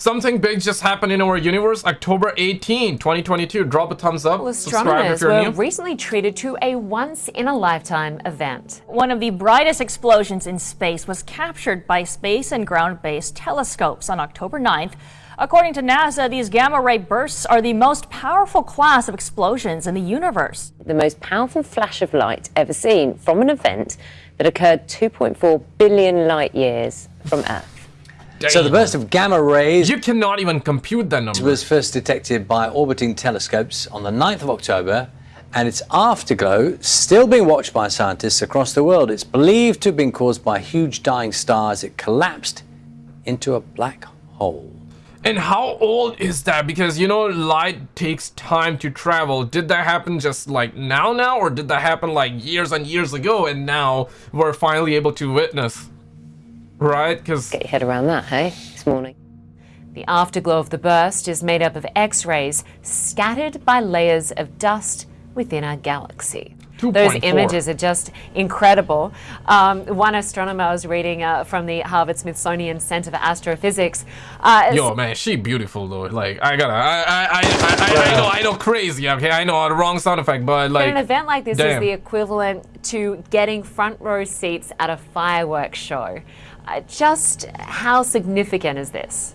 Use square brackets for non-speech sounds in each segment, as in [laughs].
Something big just happened in our universe. October 18, 2022. Drop a thumbs up. Well, Subscribe if astronomers you're were new. recently treated to a once-in-a-lifetime event. One of the brightest explosions in space was captured by space and ground-based telescopes on October 9th. According to NASA, these gamma ray bursts are the most powerful class of explosions in the universe. the most powerful flash of light ever seen from an event that occurred 2.4 billion light years from Earth. So the burst of gamma rays You cannot even compute that number. It was first detected by orbiting telescopes on the 9th of October, and its afterglow still being watched by scientists across the world. It's believed to have been caused by huge dying stars. It collapsed into a black hole. And how old is that? Because you know, light takes time to travel. Did that happen just like now, now, or did that happen like years and years ago, and now we're finally able to witness? Right? Because Get your head around that, hey, this morning. The afterglow of the burst is made up of X-rays scattered by layers of dust within our galaxy. Those 2.4. images are just incredible. Um, one astronomer I was reading uh, from the Harvard Smithsonian Center for Astrophysics. Uh, yo, man, she beautiful though. Like I gotta, I, I, I, I, I, I know, I know, crazy. Okay, I know the wrong sound effect, but like But an event like this damn. is the equivalent to getting front row seats at a fireworks show. Uh, just how significant is this?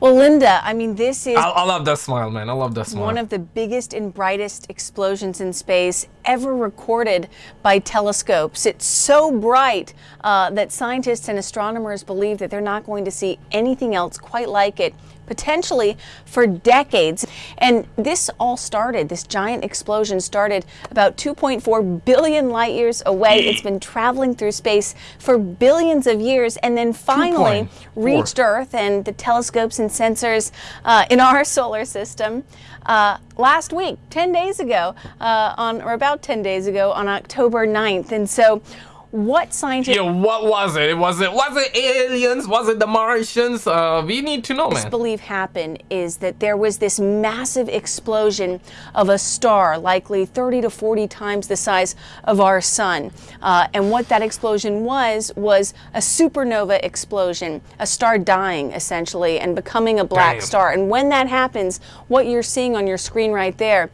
Well, Linda, I mean, this is I, I love that smile, man. I love that smile. one of the biggest and brightest explosions in space ever recorded by telescopes. It's so bright uh, that scientists and astronomers believe that they're not going to see anything else quite like it, potentially for decades. And this all started, this giant explosion started about 2.4 billion light years away. It's been traveling through space for billions of years and then finally 2.4. reached Earth and the telescopes and sensors uh, in our [laughs] solar system. Uh, last week, 10 days ago, uh, on or about 10 days ago, on October 9th. And so, what scientists Yo, what was it? Was it was it aliens? Was it the Martians? Uh, we need to know, man. believe happened is that there was this massive explosion of a star, likely 30 to 40 times the size of our sun. Uh, and what that explosion was, was a supernova explosion, a star dying essentially and becoming a black Damn. star. And when that happens, what you're seeing on your screen right there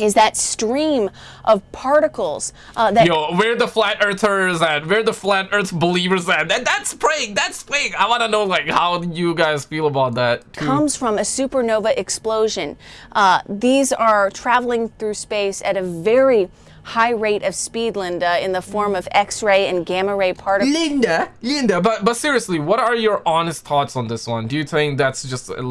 is that stream of particles uh, that Yo, where the flat earthers at? Where the flat earth believers at? That that's fake. That's fake. I want to know like how you guys feel about that. too. comes from a supernova explosion. Uh, these are traveling through space at a very high rate of speed, Linda, in the form of X-ray and gamma ray particles. Linda, Linda, but but seriously, what are your honest thoughts on this one? Do you think that's just uh,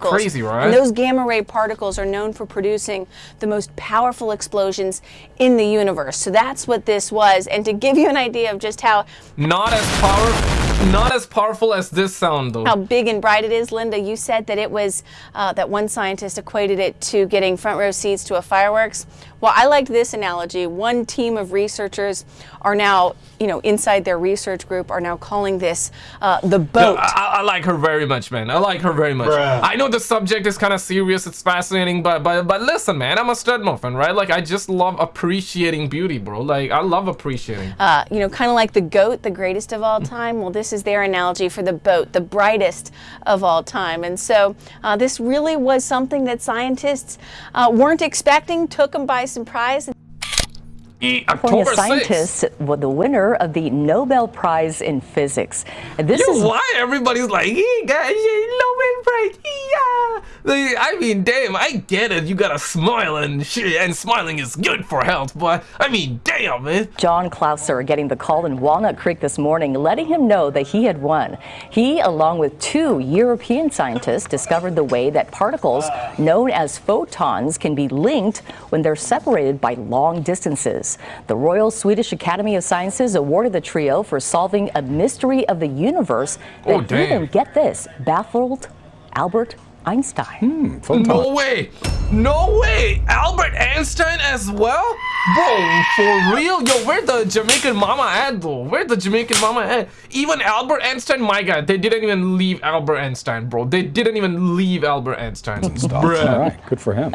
like crazy, right? And those gamma ray particles are known for producing the most powerful explosions in the universe. So that's what this was. And to give you an idea of just how not as power, not as powerful as this sound though. how big and bright it is, Linda. You said that it was uh, that one scientist equated it to getting front row seats to a fireworks. Well, I liked this analogy. One team of researchers are now, you know, inside their research group are now calling this uh, the Yo, boat. I, I- I like her very much, man. I like her very much. I know the subject is kind of serious. It's fascinating, but but but listen, man. I'm a stud muffin, right? Like I just love appreciating beauty, bro. Like I love appreciating. uh, you know, kind of like the goat, the greatest of all time. Well, this is their analogy for the boat, the brightest of all time. And so uh, this really was something that scientists uh, weren't expecting, took them by surprise. California October 6th. scientists were the winner of the Nobel Prize in Physics. And this Yo, is why everybody's like, he got a Nobel Prize, yeah. I mean, damn, I get it. You gotta smile and shit, and smiling is good for health. But I mean, damn, man. John Clauser getting the call in Walnut Creek this morning, letting him know that he had won. He, along with two European scientists, discovered the way that particles known as photons can be linked when they're separated by long distances. The Royal Swedish Academy of Sciences awarded the trio for solving a mystery of the universe that Oh, even, get this, baffled Albert Einstein. No way. No way. Albert Einstein as well? Bro, for real? Yo, where the Jamaican mama at bro? Where the Jamaican mama at? Even Albert Einstein, my god, they didn't even leave Albert Einstein, bro. They didn't even leave Albert Einstein. [laughs] All Bruh. right, good for him.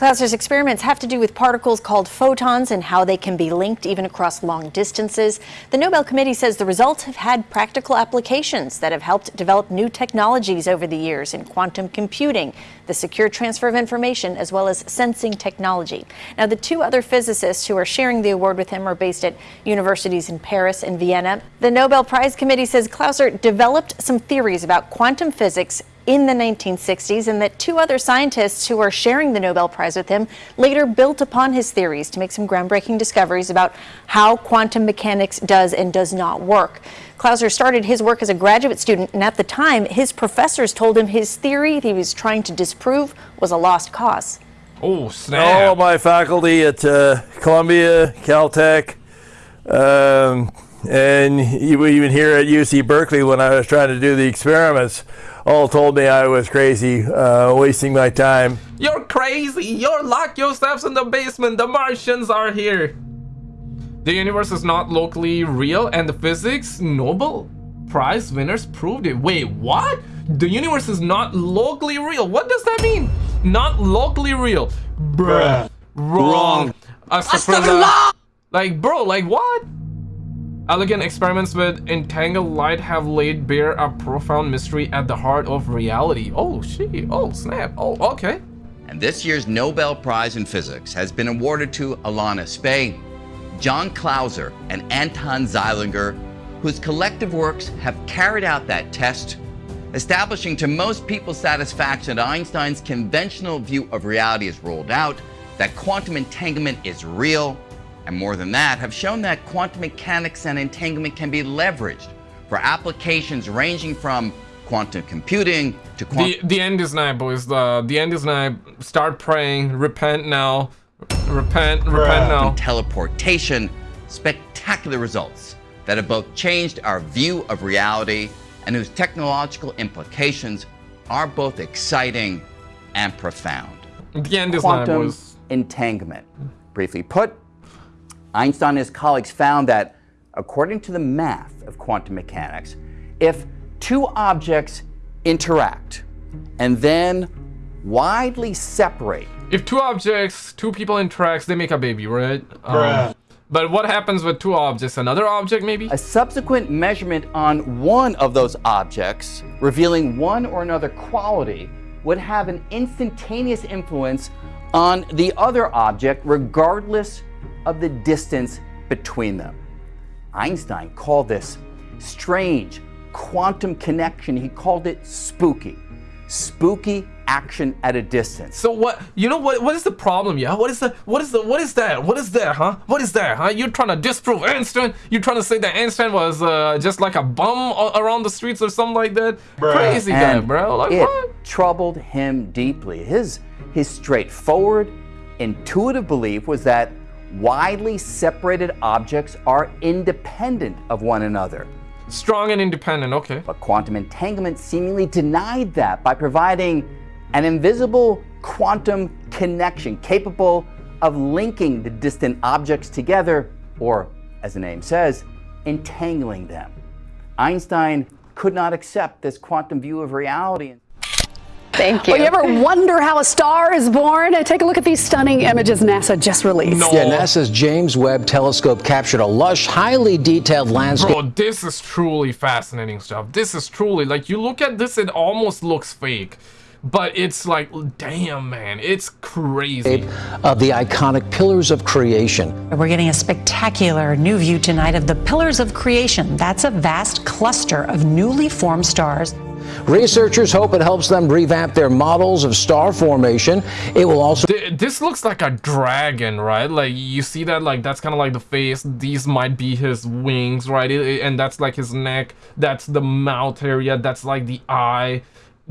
Clauser's experiments have to do with particles called photons and how they can be linked even across long distances. The Nobel Committee says the results have had practical applications that have helped develop new technologies over the years in quantum computing, the secure transfer of information, as well as sensing technology. Now, the two other physicists who are sharing the award with him are based at universities in Paris and Vienna. The Nobel Prize Committee says Clauser developed some theories about quantum physics in the 1960s, and that two other scientists who are sharing the Nobel Prize with him later built upon his theories to make some groundbreaking discoveries about how quantum mechanics does and does not work. Clauser started his work as a graduate student, and at the time, his professors told him his theory that he was trying to disprove was a lost cause. Oh, snap. All my faculty at uh, Columbia, Caltech, um, and even here at UC Berkeley when I was trying to do the experiments, all told me I was crazy, uh, wasting my time. You're crazy! You're lock yourselves in the basement! The Martians are here! The universe is not locally real and the physics Nobel Prize winners proved it. Wait, what? The universe is not locally real. What does that mean? Not locally real. Bruh. Wrong. Wrong. Like, bro, like what? Elegant experiments with entangled light have laid bare a profound mystery at the heart of reality. Oh, shit. Oh, snap. Oh, okay. And this year's Nobel Prize in Physics has been awarded to Alain Aspect, John Clauser, and Anton Zeilinger, whose collective works have carried out that test, establishing to most people's satisfaction that Einstein's conventional view of reality is ruled out, that quantum entanglement is real, and more than that, have shown that quantum mechanics and entanglement can be leveraged for applications ranging from quantum computing to quantum... The, the end is nigh, boys. The, the end is nigh. Start praying. Repent now. Repent, repent now. Teleportation. Spectacular results that have both changed our view of reality and whose technological implications are both exciting and profound. The end is quantum nigh, boys. entanglement. Briefly put, Einstein and his colleagues found that, according to the math of quantum mechanics, if two objects interact and then widely separate. If two objects, two people interact, they make a baby, right? Um, but what happens with two objects? Another object, maybe? A subsequent measurement on one of those objects, revealing one or another quality, would have an instantaneous influence on the other object, regardless of the distance between them. Einstein called this strange quantum connection. He called it spooky. Spooky action at a distance. So what, you know what, what is the problem, yeah? What is the, what is the, what is that? What is that, huh? What is that, huh? You're trying to disprove Einstein? You're trying to say that Einstein was uh, just like a bum around the streets or something like that? Bruh. Crazy and guy, bro. Like it what? troubled him deeply. His, his straightforward, intuitive belief was that widely separated objects are independent of one another. Strong and independent, okay. But quantum entanglement seemingly denied that by providing an invisible quantum connection capable of linking the distant objects together, or, as the name says, entangling them. Einstein could not accept this quantum view of reality. Thank you. Well, you ever wonder how a star is born? Uh, take a look at these stunning images NASA just released. No. Yeah, NASA's James Webb Telescope captured a lush, highly detailed landscape. Bro, this is truly fascinating stuff. This is truly, like, you look at this, it almost looks fake but it's like damn man it's crazy of the iconic pillars of creation we're getting a spectacular new view tonight of the pillars of creation that's a vast cluster of newly formed stars Researchers hope it helps them revamp their models of star formation. It will also. This looks like a dragon, right? Like you see that, like that's kind of like the face. These might be his wings, right? And that's like his neck. That's the mouth area. That's like the eye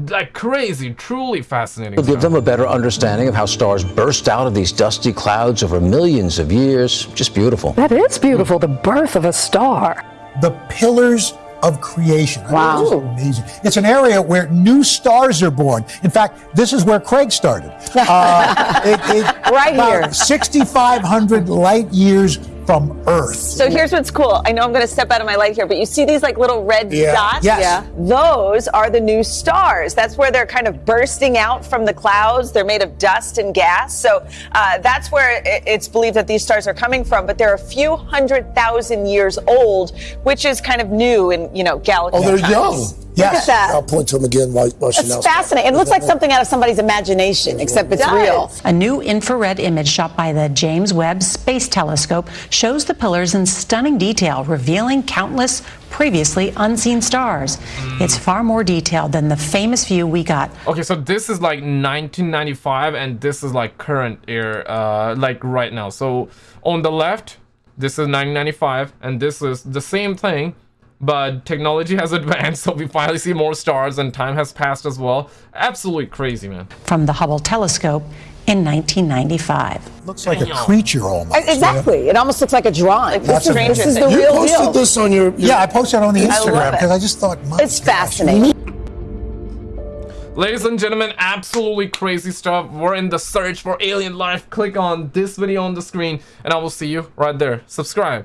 like crazy, truly fascinating. It'll give them a better understanding of how stars burst out of these dusty clouds over millions of years. Just beautiful. That is beautiful, the birth of a star. The pillars of creation. Wow. It's amazing. It's an area where new stars are born. In fact, this is where Craig started. Uh, [laughs] it, it, right here. 6,500 light years from Earth. So here's what's cool. I know I'm going to step out of my light here, but you see these like little red Yeah. dots? Yes. Yeah. Those are the new stars. That's where they're kind of bursting out from the clouds. They're made of dust and gas. So uh, that's where it's believed that these stars are coming from. But they're a few hundred thousand years old, which is kind of new in you know galaxy. Oh, they're times. young. Look at that. I'll point to them again while, while It's Chanel's fascinating. It looks like something out of somebody's imagination, except it's real. A new infrared image shot by the James Webb Space Telescope shows the pillars in stunning detail, revealing countless previously unseen stars. It's far more detailed than the famous view we got Okay, so this is like 1995 and this is like current air, uh, like right now. So on the left, this is 1995 and this is the same thing, but technology has [laughs] advanced, so we finally see more stars and time has passed as well. Absolutely crazy, man. from the Hubble telescope in 1995. Looks like a creature almost. Exactly. It almost looks like a drawing. That's this, amazing. is the You real posted deal. this on your, Yeah, I posted it on the Instagram because I just thought, my It's fascinating. Ladies and gentlemen, absolutely crazy stuff. We're in the search for alien life. Click on this video on the screen and I will see you right there. Subscribe.